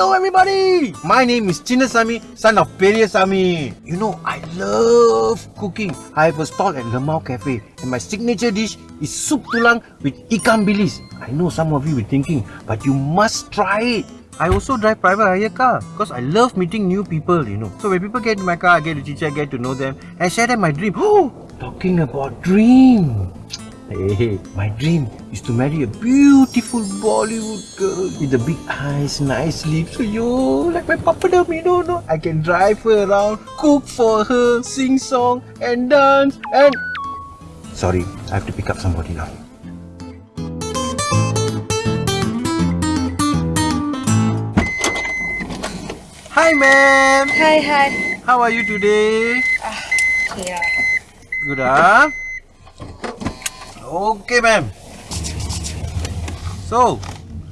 Hello everybody! My name is Chinnasamy, son of Periyasamy. You know, I love cooking. I have a stall at Lemau Cafe and my signature dish is soup tulang with ikan bilis. I know some of you will thinking, but you must try it. I also drive private hire car because I love meeting new people, you know. So when people get in my car, I get to teach, I get to know them, and share them my dream. Oh, talking about dream. Hey, my dream is to marry a beautiful Bollywood girl with the big eyes, nice lips. Yo, like my papadam, you know, no? I can drive her around, cook for her, sing song and dance and... Sorry, I have to pick up somebody now. Hi, ma'am. Hi, hi. How are you today? Yeah. Good, ah? Okay, ma'am. So,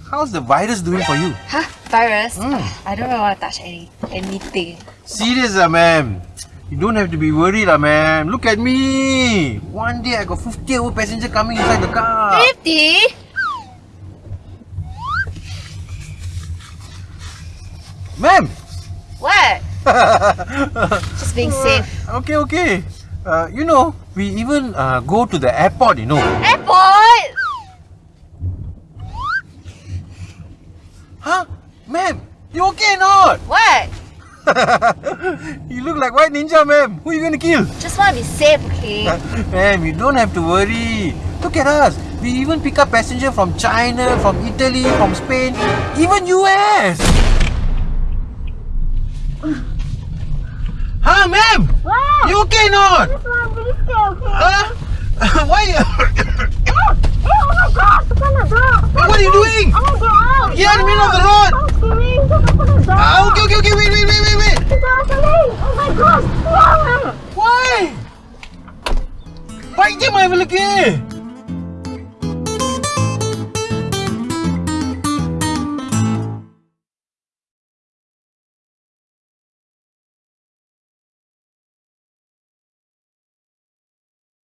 how's the virus doing for you? Huh? Virus? Mm. I don't really want to touch any anything. Serious, ah, ma'am. You don't have to be worried, ah, ma'am. Look at me. One day I got 50 over passenger coming inside the car. 50? Ma'am! What? Just being safe. Okay, okay. Uh, you know, we even uh, go to the airport, you know. Airport! Huh? Ma'am, you okay or not? What? you look like white ninja, ma'am. Who are you going to kill? Just want to be safe, okay? Ma'am, you don't have to worry. Look at us. We even pick up passenger from China, from Italy, from Spain, even US. ma'am! You okay not? Yes, ma'am. Okay? Huh? Why? Oh my God. What are you doing? I'm gonna go out. In the middle of the road. I'm screaming. It's ah, okay, okay, okay. Wait, wait, wait, wait, wait. The. Oh my God. Wow. Why? Did my look?